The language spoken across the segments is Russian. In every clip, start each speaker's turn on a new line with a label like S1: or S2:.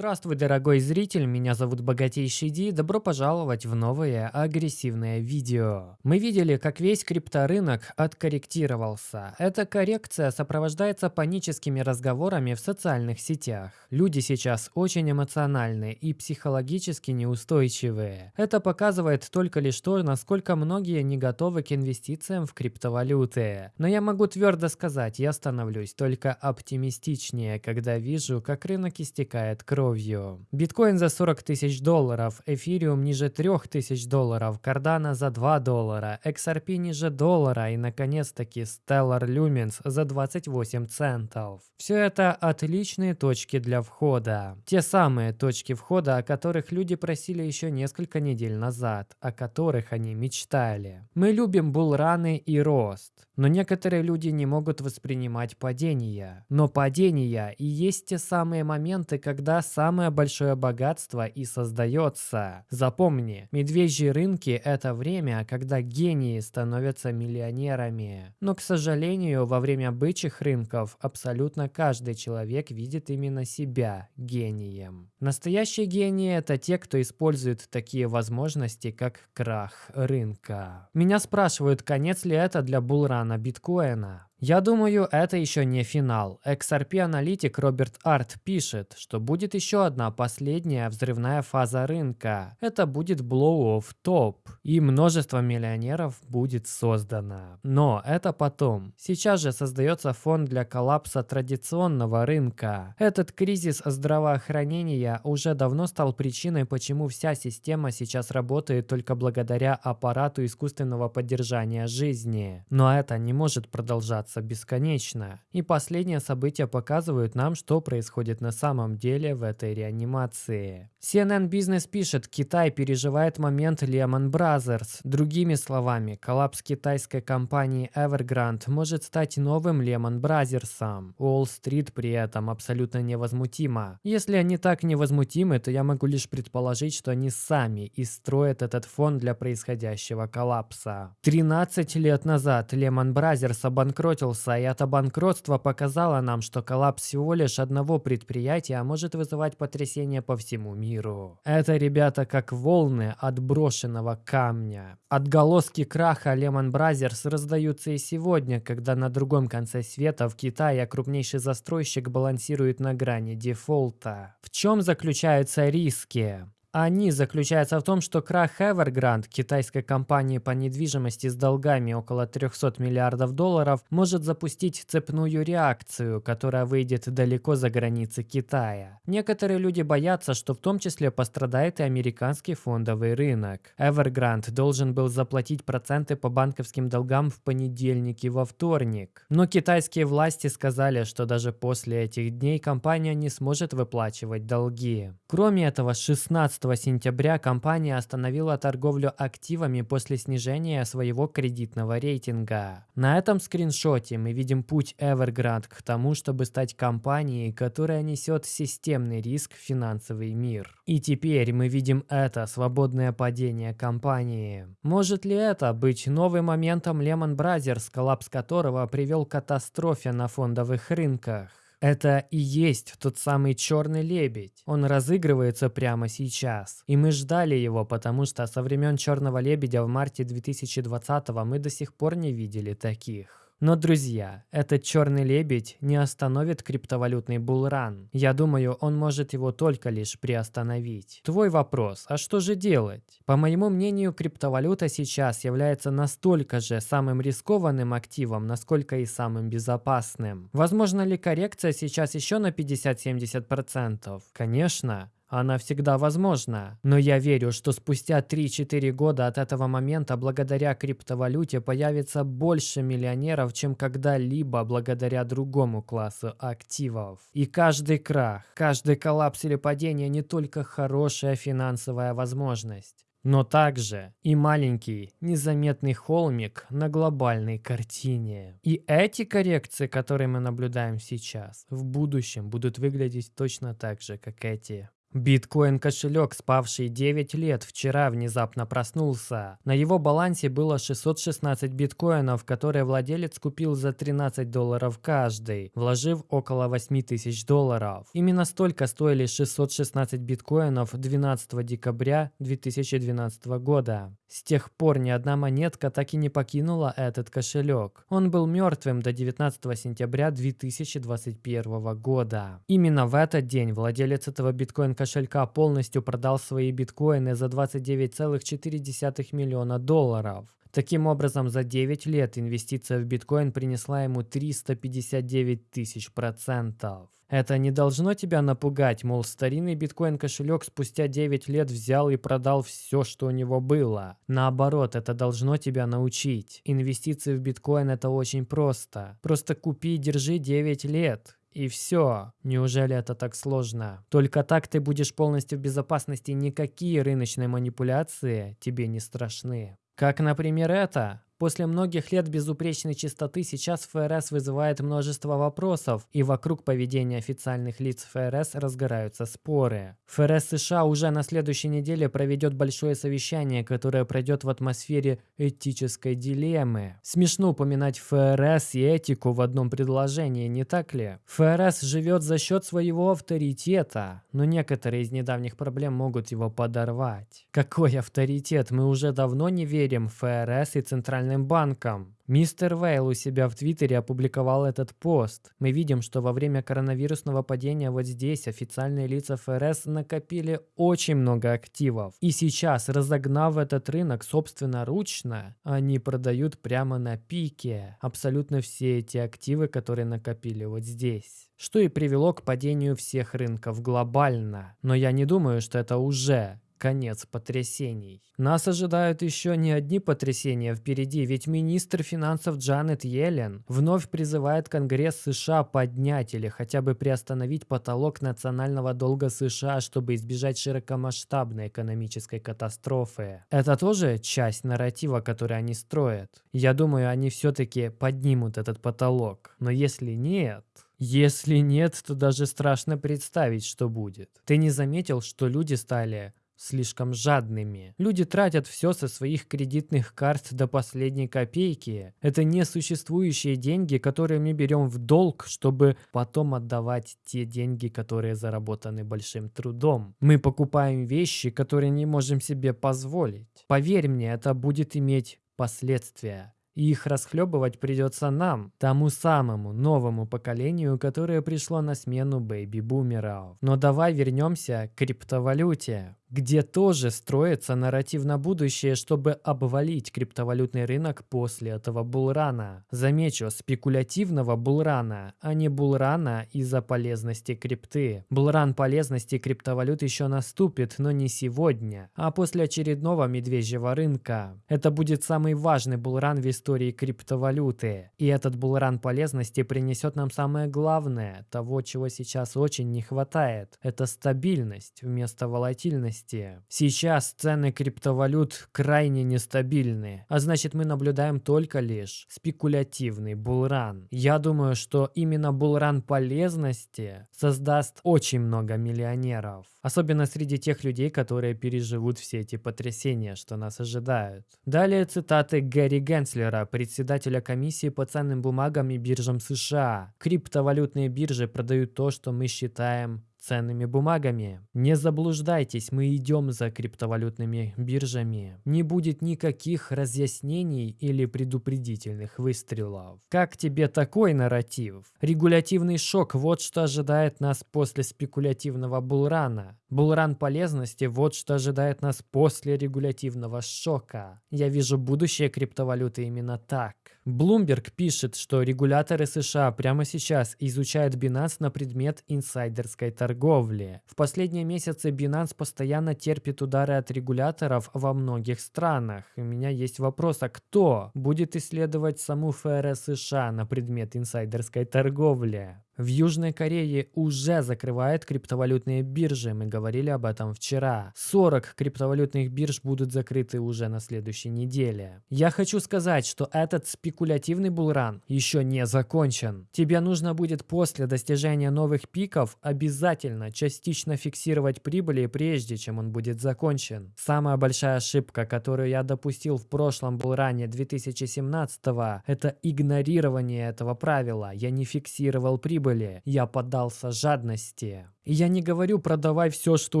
S1: Здравствуй, дорогой зритель, меня зовут Богатейший Ди, добро пожаловать в новое агрессивное видео. Мы видели, как весь крипторынок откорректировался. Эта коррекция сопровождается паническими разговорами в социальных сетях. Люди сейчас очень эмоциональны и психологически неустойчивые. Это показывает только лишь то, насколько многие не готовы к инвестициям в криптовалюты. Но я могу твердо сказать, я становлюсь только оптимистичнее, когда вижу, как рынок истекает кровью кровью. Биткоин за 40 тысяч долларов, эфириум ниже 3 тысяч долларов, кардана за 2 доллара, XRP ниже доллара и, наконец-таки, Stellar Lumens за 28 центов. Все это отличные точки для входа. Те самые точки входа, о которых люди просили еще несколько недель назад, о которых они мечтали. Мы любим булраны и рост. Но некоторые люди не могут воспринимать падения. Но падения и есть те самые моменты, когда самое большое богатство и создается. Запомни, медвежьи рынки – это время, когда гении становятся миллионерами. Но, к сожалению, во время бычьих рынков абсолютно каждый человек видит именно себя гением. Настоящие гении – это те, кто использует такие возможности, как крах рынка. Меня спрашивают, конец ли это для булрана биткоина? Я думаю, это еще не финал. XRP-аналитик Роберт Арт пишет, что будет еще одна последняя взрывная фаза рынка. Это будет blow-off top, и множество миллионеров будет создано. Но это потом. Сейчас же создается фон для коллапса традиционного рынка. Этот кризис здравоохранения уже давно стал причиной, почему вся система сейчас работает только благодаря аппарату искусственного поддержания жизни. Но это не может продолжаться продолжаться бесконечно. И последние события показывают нам, что происходит на самом деле в этой реанимации. CNN Business пишет, Китай переживает момент Lehman Brothers. Другими словами, коллапс китайской компании Evergrande может стать новым Lehman Brothers. Уолл-стрит при этом абсолютно невозмутима. Если они так невозмутимы, то я могу лишь предположить, что они сами и строят этот фон для происходящего коллапса. 13 лет назад Lehman Brothers обанкротился обанкротился, и это банкротство показало нам, что коллапс всего лишь одного предприятия может вызывать потрясение по всему миру. Это, ребята, как волны отброшенного камня. Отголоски краха Lehman Brothers раздаются и сегодня, когда на другом конце света в Китае крупнейший застройщик балансирует на грани дефолта. В чем заключаются риски? Они заключаются в том, что крах Evergrande, китайской компании по недвижимости с долгами около 300 миллиардов долларов, может запустить цепную реакцию, которая выйдет далеко за границы Китая. Некоторые люди боятся, что в том числе пострадает и американский фондовый рынок. Evergrande должен был заплатить проценты по банковским долгам в понедельник и во вторник. Но китайские власти сказали, что даже после этих дней компания не сможет выплачивать долги. Кроме этого, 16 сентября компания остановила торговлю активами после снижения своего кредитного рейтинга. На этом скриншоте мы видим путь Evergrande к тому, чтобы стать компанией, которая несет системный риск в финансовый мир. И теперь мы видим это свободное падение компании. Может ли это быть новым моментом Lehman Brothers, коллапс которого привел к катастрофе на фондовых рынках? Это и есть тот самый черный лебедь. Он разыгрывается прямо сейчас. И мы ждали его, потому что со времен черного лебедя в марте 2020 мы до сих пор не видели таких. Но, друзья, этот черный лебедь не остановит криптовалютный булран. Я думаю, он может его только лишь приостановить. Твой вопрос, а что же делать? По моему мнению, криптовалюта сейчас является настолько же самым рискованным активом, насколько и самым безопасным. Возможно ли коррекция сейчас еще на 50-70%? Конечно. Она всегда возможна. Но я верю, что спустя 3-4 года от этого момента благодаря криптовалюте появится больше миллионеров, чем когда-либо благодаря другому классу активов. И каждый крах, каждый коллапс или падение не только хорошая финансовая возможность но также и маленький незаметный холмик на глобальной картине. И эти коррекции, которые мы наблюдаем сейчас, в будущем будут выглядеть точно так же, как эти. Биткоин-кошелек, спавший 9 лет, вчера внезапно проснулся. На его балансе было 616 биткоинов, которые владелец купил за 13 долларов каждый, вложив около 8 тысяч долларов. Именно столько стоили 616 биткоинов 12 декабря 2012 года. С тех пор ни одна монетка так и не покинула этот кошелек. Он был мертвым до 19 сентября 2021 года. Именно в этот день владелец этого биткоин кошелька полностью продал свои биткоины за 29,4 миллиона долларов. Таким образом, за 9 лет инвестиция в биткоин принесла ему 359 тысяч процентов. Это не должно тебя напугать, мол, старинный биткоин-кошелек спустя 9 лет взял и продал все, что у него было. Наоборот, это должно тебя научить. Инвестиции в биткоин это очень просто. Просто купи и держи 9 лет. И все. Неужели это так сложно? Только так ты будешь полностью в безопасности, никакие рыночные манипуляции тебе не страшны. Как, например, это. После многих лет безупречной чистоты сейчас ФРС вызывает множество вопросов, и вокруг поведения официальных лиц ФРС разгораются споры. ФРС США уже на следующей неделе проведет большое совещание, которое пройдет в атмосфере этической дилеммы. Смешно упоминать ФРС и этику в одном предложении, не так ли? ФРС живет за счет своего авторитета, но некоторые из недавних проблем могут его подорвать. Какой авторитет? Мы уже давно не верим в ФРС и Центральный Центральным банком. Мистер Вейл у себя в Твиттере опубликовал этот пост. Мы видим, что во время коронавирусного падения вот здесь официальные лица ФРС накопили очень много активов. И сейчас, разогнав этот рынок собственноручно, они продают прямо на пике абсолютно все эти активы, которые накопили вот здесь что и привело к падению всех рынков глобально. Но я не думаю, что это уже конец потрясений. Нас ожидают еще не одни потрясения впереди, ведь министр финансов Джанет Йеллен вновь призывает Конгресс США поднять или хотя бы приостановить потолок национального долга США, чтобы избежать широкомасштабной экономической катастрофы. Это тоже часть нарратива, который они строят. Я думаю, они все-таки поднимут этот потолок. Но если нет... Если нет, то даже страшно представить, что будет. Ты не заметил, что люди стали слишком жадными. Люди тратят все со своих кредитных карт до последней копейки. Это несуществующие деньги, которые мы берем в долг, чтобы потом отдавать те деньги, которые заработаны большим трудом. Мы покупаем вещи, которые не можем себе позволить. Поверь мне, это будет иметь последствия. И их расхлебывать придется нам, тому самому новому поколению, которое пришло на смену бэйби-бумеров. Но давай вернемся к криптовалюте где тоже строится нарратив на будущее, чтобы обвалить криптовалютный рынок после этого булрана. Замечу, спекулятивного булрана, а не булрана из-за полезности крипты. Булран полезности криптовалют еще наступит, но не сегодня, а после очередного медвежьего рынка. Это будет самый важный булран в истории криптовалюты. И этот булран полезности принесет нам самое главное, того, чего сейчас очень не хватает. Это стабильность вместо волатильности месте. Сейчас цены криптовалют крайне нестабильны, а значит мы наблюдаем только лишь спекулятивный булран. Я думаю, что именно булран полезности создаст очень много миллионеров. Особенно среди тех людей, которые переживут все эти потрясения, что нас ожидают. Далее цитаты Гэри Генслера, председателя комиссии по ценным бумагам и биржам США. Криптовалютные биржи продают то, что мы считаем ценными бумагами. Не заблуждайтесь, мы идем за криптовалютными биржами. Не будет никаких разъяснений или предупредительных выстрелов. Как тебе такой нарратив? Регулятивный шок – вот что ожидает нас после спекулятивного булрана. Булран полезности – вот что ожидает нас после регулятивного шока. Я вижу будущее криптовалюты именно так. Bloomberg пишет, что регуляторы США прямо сейчас изучают Binance на предмет инсайдерской торговли. В последние месяцы Binance постоянно терпит удары от регуляторов во многих странах. У меня есть вопрос, а кто будет исследовать саму ФРС США на предмет инсайдерской торговли? В Южной Корее уже закрывают криптовалютные биржи, мы говорили об этом вчера. 40 криптовалютных бирж будут закрыты уже на следующей неделе. Я хочу сказать, что этот спекулятивный булран еще не закончен. Тебе нужно будет после достижения новых пиков обязательно частично фиксировать прибыли, прежде чем он будет закончен. Самая большая ошибка, которую я допустил в прошлом булране 2017 это игнорирование этого правила. Я не фиксировал прибыли, я поддался жадности. Я не говорю продавай все, что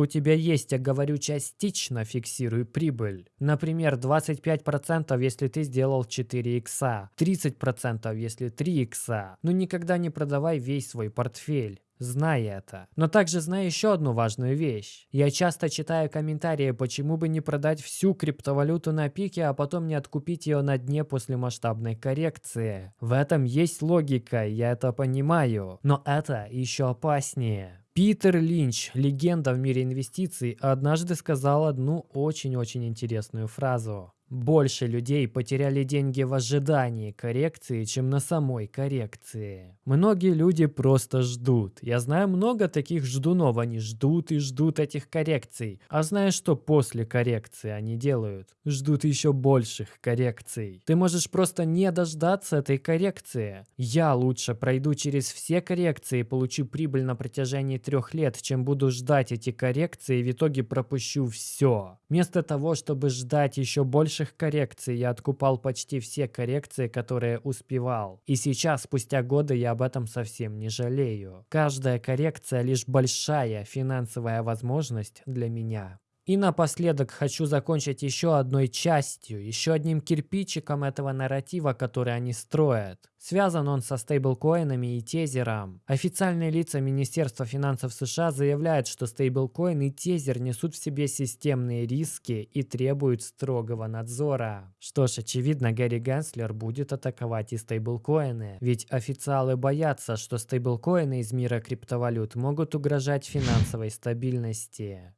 S1: у тебя есть, а говорю частично фиксируй прибыль. Например, 25% если ты сделал 4 икса, 30% если 3 икса. Но никогда не продавай весь свой портфель. Знай это. Но также знай еще одну важную вещь. Я часто читаю комментарии, почему бы не продать всю криптовалюту на пике, а потом не откупить ее на дне после масштабной коррекции. В этом есть логика, я это понимаю. Но это еще опаснее. Питер Линч, легенда в мире инвестиций, однажды сказал одну очень-очень интересную фразу. Больше людей потеряли деньги в ожидании коррекции, чем на самой коррекции. Многие люди просто ждут. Я знаю много таких ждунов, они ждут и ждут этих коррекций. А знаешь, что после коррекции они делают? Ждут еще больших коррекций. Ты можешь просто не дождаться этой коррекции. Я лучше пройду через все коррекции и получу прибыль на протяжении трех лет, чем буду ждать эти коррекции и в итоге пропущу все. Вместо того, чтобы ждать еще больше больших коррекций я откупал почти все коррекции, которые успевал. И сейчас, спустя годы, я об этом совсем не жалею. Каждая коррекция лишь большая финансовая возможность для меня. И напоследок хочу закончить еще одной частью, еще одним кирпичиком этого нарратива, который они строят. Связан он со стейблкоинами и тезером. Официальные лица Министерства финансов США заявляют, что стейблкоин и тезер несут в себе системные риски и требуют строгого надзора. Что ж, очевидно, Гэри Генслер будет атаковать и стейблкоины, ведь официалы боятся, что стейблкоины из мира криптовалют могут угрожать финансовой стабильности.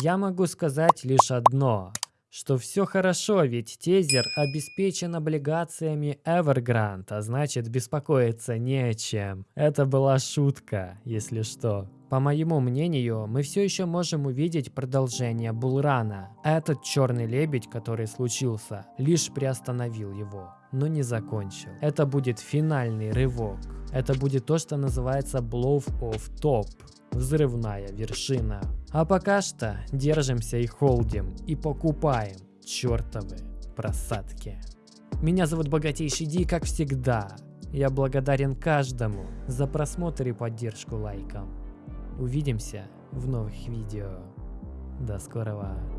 S1: Я могу сказать лишь одно, что все хорошо, ведь тезер обеспечен облигациями Evergrande, а значит беспокоиться не о чем. Это была шутка, если что. По моему мнению, мы все еще можем увидеть продолжение Булрана. Этот черный лебедь, который случился, лишь приостановил его, но не закончил. Это будет финальный рывок. Это будет то, что называется Blow of Top взрывная вершина. А пока что держимся и холдим, и покупаем чертовы просадки. Меня зовут Богатейший Ди, как всегда. Я благодарен каждому за просмотр и поддержку лайком. Увидимся в новых видео. До скорого.